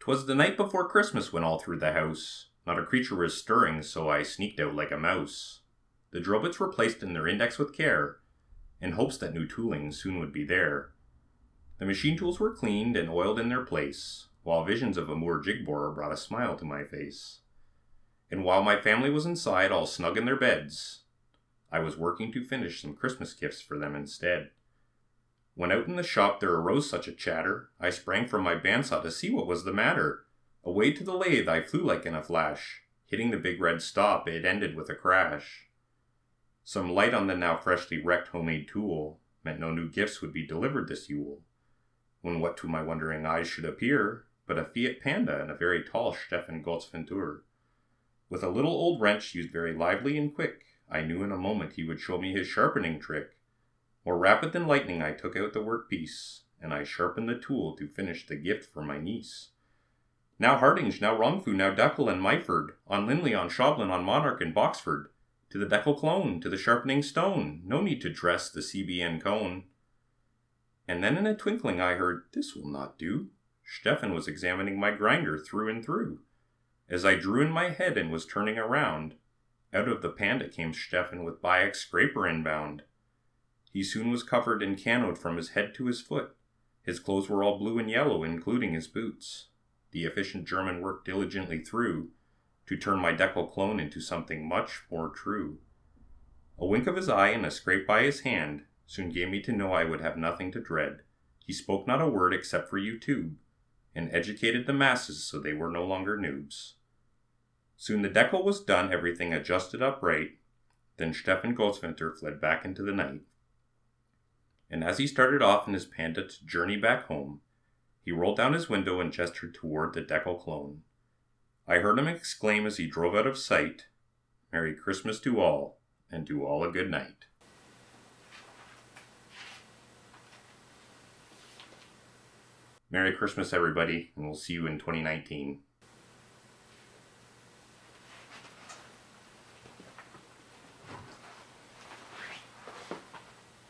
'Twas the night before Christmas when all through the house not a creature was stirring, so I sneaked out like a mouse. The drill bits were placed in their index with care, in hopes that new tooling soon would be there. The machine tools were cleaned and oiled in their place, while visions of a Moore jig borer brought a smile to my face. And while my family was inside, all snug in their beds, I was working to finish some Christmas gifts for them instead. When out in the shop there arose such a chatter, I sprang from my bandsaw to see what was the matter. Away to the lathe I flew like in a flash. Hitting the big red stop, it ended with a crash. Some light on the now freshly wrecked homemade tool meant no new gifts would be delivered this Yule. When what to my wondering eyes should appear but a Fiat Panda and a very tall Stefan Gotteswinter. With a little old wrench used very lively and quick, I knew in a moment he would show me his sharpening trick. More rapid than lightning I took out the workpiece, and I sharpened the tool to finish the gift for my niece. Now Hardinge, now Rongfu, now Deckel and Myford, on Linley, on Schaublin, on Monarch and Boxford, to the Deckel clone, to the sharpening stone, no need to dress the CBN cone. And then in a twinkling I heard, This will not do. Stefan was examining my grinder through and through. As I drew in my head and was turning around, out of the panda came Stefan with Biax scraper inbound. He soon was covered and canoed from his head to his foot. His clothes were all blue and yellow, including his boots the efficient German worked diligently through to turn my Deckel clone into something much more true. A wink of his eye and a scrape by his hand soon gave me to know I would have nothing to dread. He spoke not a word except for YouTube, and educated the masses so they were no longer noobs. Soon the Deckel was done, everything adjusted up right. Then Stefan Gotteswinter fled back into the night. And as he started off in his panda to journey back home, he rolled down his window and gestured toward the Deckel clone. I heard him exclaim as he drove out of sight, Merry Christmas to all, and to all a good night. Merry Christmas, everybody, and we'll see you in 2019.